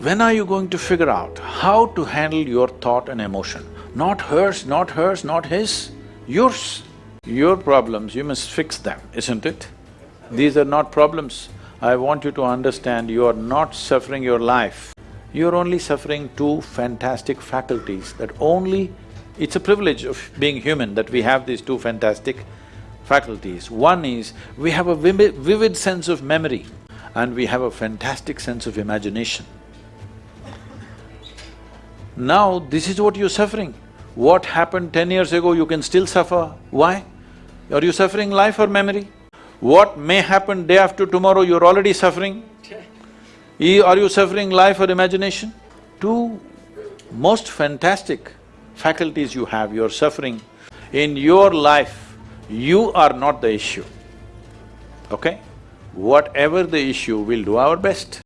When are you going to figure out how to handle your thought and emotion? Not hers, not hers, not his, yours. Your problems, you must fix them, isn't it? These are not problems. I want you to understand you are not suffering your life. You're only suffering two fantastic faculties that only… It's a privilege of being human that we have these two fantastic faculties. One is, we have a vivid, sense of memory and we have a fantastic sense of imagination. Now, this is what you're suffering. What happened ten years ago, you can still suffer. Why? Are you suffering life or memory? What may happen day after tomorrow, you're already suffering. Are you suffering life or imagination? Two most fantastic faculties you have, you're suffering. In your life, you are not the issue, okay? Whatever the issue, we'll do our best.